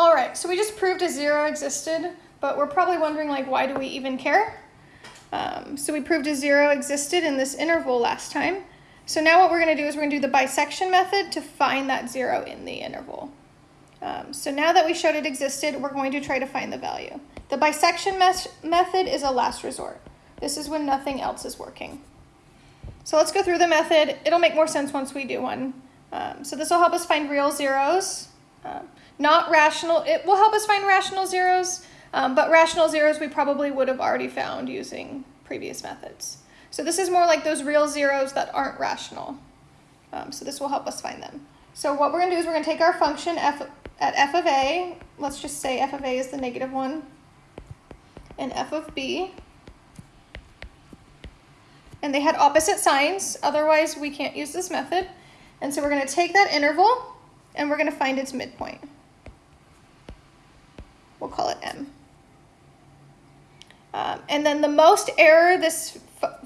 All right, so we just proved a zero existed, but we're probably wondering like, why do we even care? Um, so we proved a zero existed in this interval last time. So now what we're gonna do is we're gonna do the bisection method to find that zero in the interval. Um, so now that we showed it existed, we're going to try to find the value. The bisection method is a last resort. This is when nothing else is working. So let's go through the method. It'll make more sense once we do one. Um, so this will help us find real zeros. Um, not rational, it will help us find rational zeros, um, but rational zeros we probably would have already found using previous methods. So this is more like those real zeros that aren't rational. Um, so this will help us find them. So what we're gonna do is we're gonna take our function f at f of a, let's just say f of a is the negative one, and f of b, and they had opposite signs, otherwise we can't use this method. And so we're gonna take that interval and we're gonna find its midpoint. We'll call it M. Um, and then the most error this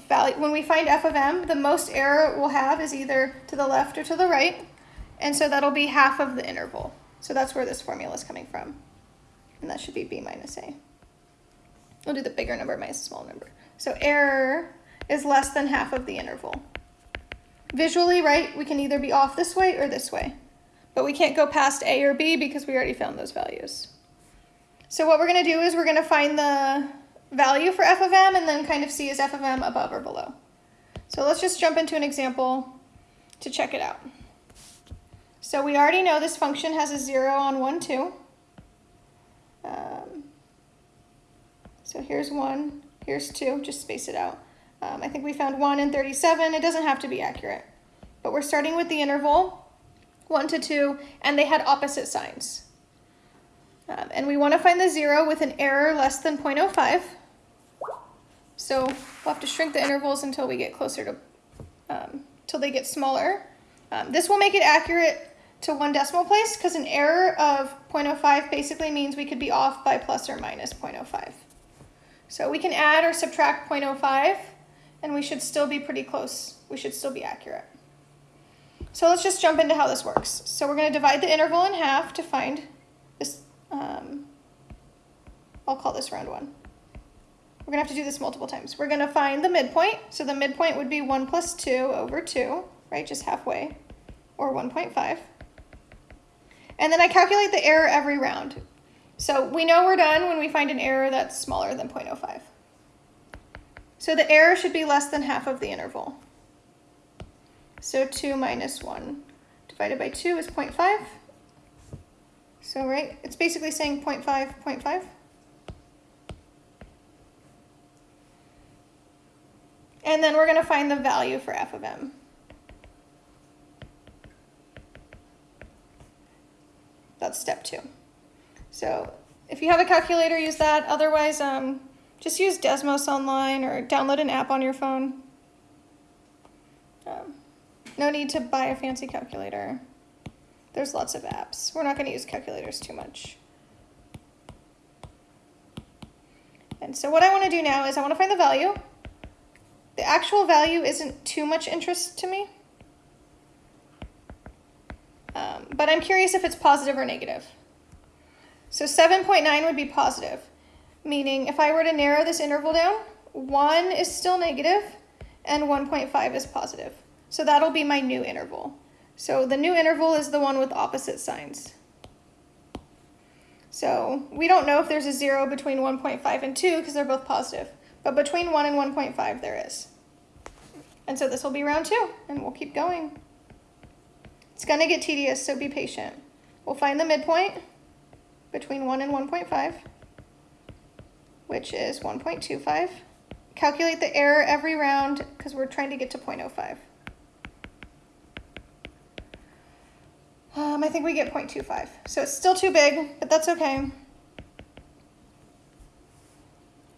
value, when we find f of m, the most error we'll have is either to the left or to the right. And so that'll be half of the interval. So that's where this formula is coming from. And that should be b minus a. We'll do the bigger number minus the small number. So error is less than half of the interval. Visually, right, we can either be off this way or this way. But we can't go past a or b because we already found those values. So what we're going to do is we're going to find the value for f of m and then kind of see is f of m above or below. So let's just jump into an example to check it out. So we already know this function has a 0 on 1, 2. Um, so here's 1, here's 2, just space it out. Um, I think we found 1 and 37. It doesn't have to be accurate. But we're starting with the interval, 1 to 2, and they had opposite signs. Um, and we want to find the 0 with an error less than 0.05. So we'll have to shrink the intervals until we get closer to, um, till they get smaller. Um, this will make it accurate to one decimal place because an error of 0.05 basically means we could be off by plus or minus 0.05. So we can add or subtract 0.05 and we should still be pretty close. We should still be accurate. So let's just jump into how this works. So we're going to divide the interval in half to find this, um, I'll call this round one. We're to have to do this multiple times. We're to find the midpoint. So the midpoint would be 1 plus 2 over 2, right, just halfway, or 1.5. And then I calculate the error every round. So we know we're done when we find an error that's smaller than 0.05. So the error should be less than half of the interval. So 2 minus 1 divided by 2 is 0.5. So, right, it's basically saying 0.5, 0.5. And then we're going to find the value for f of m. That's step two. So if you have a calculator, use that. Otherwise, um, just use Desmos online or download an app on your phone. Um, no need to buy a fancy calculator. There's lots of apps. We're not going to use calculators too much. And so what I want to do now is I want to find the value. The actual value isn't too much interest to me. Um, but I'm curious if it's positive or negative. So 7.9 would be positive, meaning if I were to narrow this interval down, 1 is still negative and 1.5 is positive. So that'll be my new interval. So the new interval is the one with opposite signs. So we don't know if there's a 0 between 1.5 and 2 because they're both positive. But between 1 and 1.5, there is. And so this will be round two, and we'll keep going. It's going to get tedious, so be patient. We'll find the midpoint between 1 and 1.5, which is 1.25. Calculate the error every round because we're trying to get to 0.05. Um, I think we get 0.25. So it's still too big, but that's okay.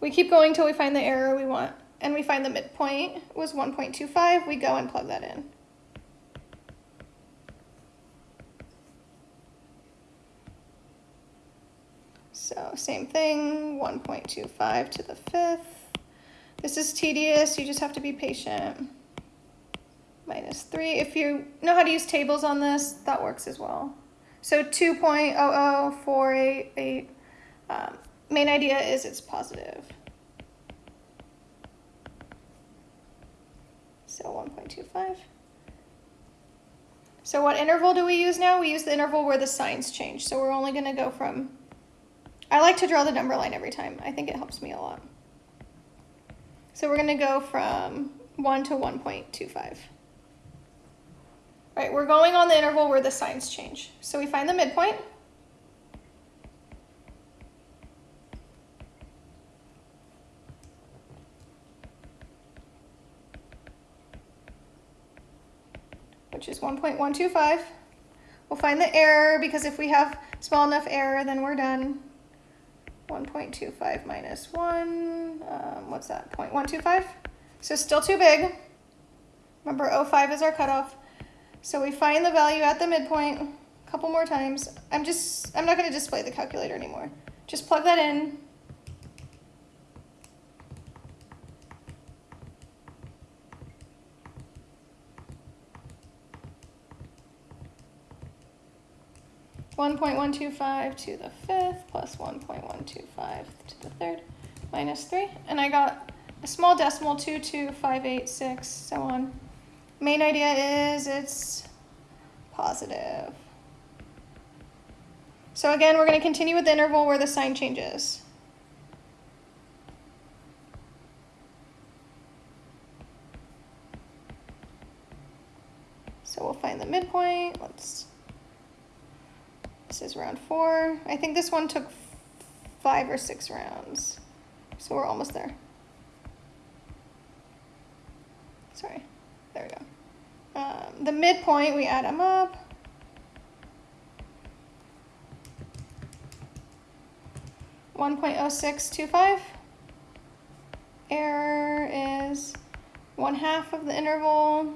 We keep going till we find the error we want, and we find the midpoint was 1.25. We go and plug that in. So same thing, 1.25 to the fifth. This is tedious, you just have to be patient. Minus three, if you know how to use tables on this, that works as well. So 2.00488. Um, main idea is it's positive. So 1.25. So what interval do we use now? We use the interval where the signs change. So we're only going to go from, I like to draw the number line every time. I think it helps me a lot. So we're going to go from 1 to 1.25. Right, we're going on the interval where the signs change. So we find the midpoint. which is 1.125. We'll find the error because if we have small enough error, then we're done. 1.25 minus 1, um, what's that, 0.125? So still too big. Remember 0.5 is our cutoff. So we find the value at the midpoint a couple more times. I'm just, I'm not going to display the calculator anymore. Just plug that in. One point one two five to the fifth plus one point one two five to the third minus three. And I got a small decimal, two, two, five, eight, six, so on. Main idea is it's positive. So again, we're going to continue with the interval where the sign changes. So we'll find the midpoint. Let's, this is round four. I think this one took five or six rounds. So we're almost there. Sorry, there we go. Um, the midpoint, we add them up. One point oh six two five. Error is one half of the interval.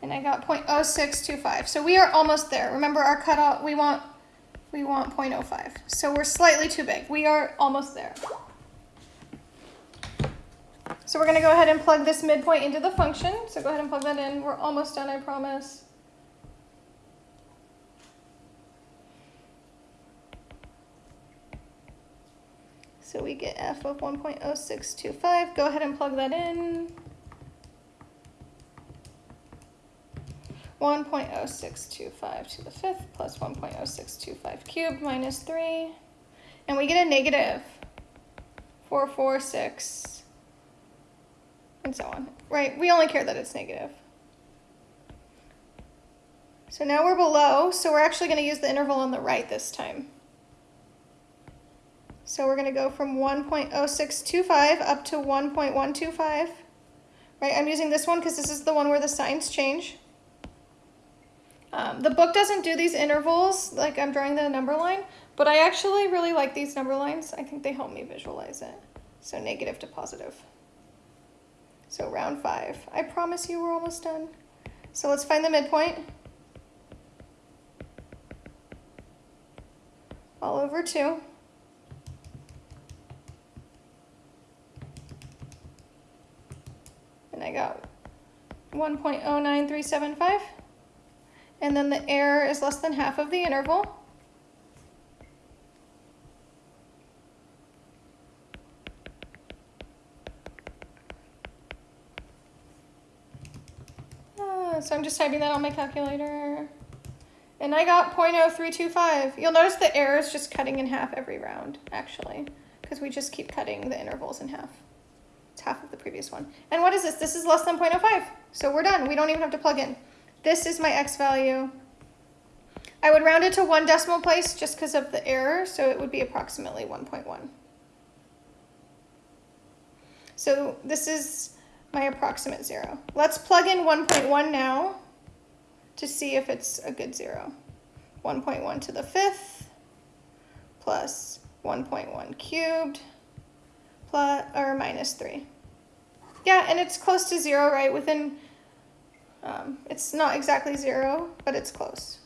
And I got 0.0625. So we are almost there. Remember our cutoff, we want we want 0.05. So we're slightly too big. We are almost there. So we're going to go ahead and plug this midpoint into the function. So go ahead and plug that in. We're almost done, I promise. So we get f of 1.0625. Go ahead and plug that in. 1.0625 to the fifth plus 1.0625 cubed minus 3. And we get a negative 446 and so on. Right, we only care that it's negative. So now we're below, so we're actually going to use the interval on the right this time. So we're going to go from 1.0625 up to 1.125. Right, I'm using this one because this is the one where the signs change. Um, the book doesn't do these intervals, like I'm drawing the number line, but I actually really like these number lines. I think they help me visualize it. So negative to positive. So round five. I promise you we're almost done. So let's find the midpoint. All over two. And I got 1.09375 and then the error is less than half of the interval. So I'm just typing that on my calculator. And I got 0.0325. You'll notice the error is just cutting in half every round, actually, because we just keep cutting the intervals in half. It's half of the previous one. And what is this? This is less than 0.05. So we're done. We don't even have to plug in. This is my x value. I would round it to one decimal place just because of the error, so it would be approximately 1.1. So this is my approximate zero. Let's plug in 1.1 now to see if it's a good zero. 1.1 to the fifth plus 1.1 cubed plus or minus 3. Yeah, and it's close to zero, right? Within um, it's not exactly zero, but it's close.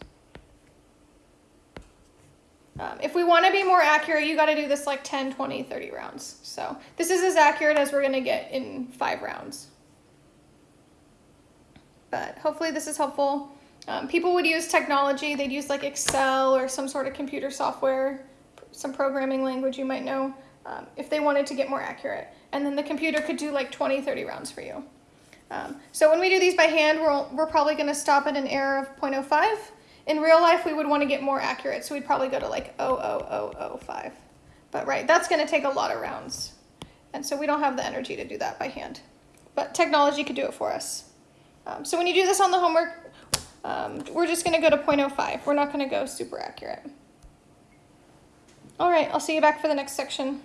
Um, if we want to be more accurate, you got to do this like 10, 20, 30 rounds. So this is as accurate as we're going to get in five rounds. but hopefully this is helpful. Um, people would use technology, they'd use like Excel or some sort of computer software, some programming language you might know, um, if they wanted to get more accurate. And then the computer could do like 20, 30 rounds for you. Um, so when we do these by hand, we're, we're probably gonna stop at an error of 0.05. In real life, we would wanna get more accurate, so we'd probably go to like 00005. But right, that's gonna take a lot of rounds. And so we don't have the energy to do that by hand. But technology could do it for us. Um, so when you do this on the homework, um, we're just gonna go to 0.05. We're not gonna go super accurate. All right, I'll see you back for the next section.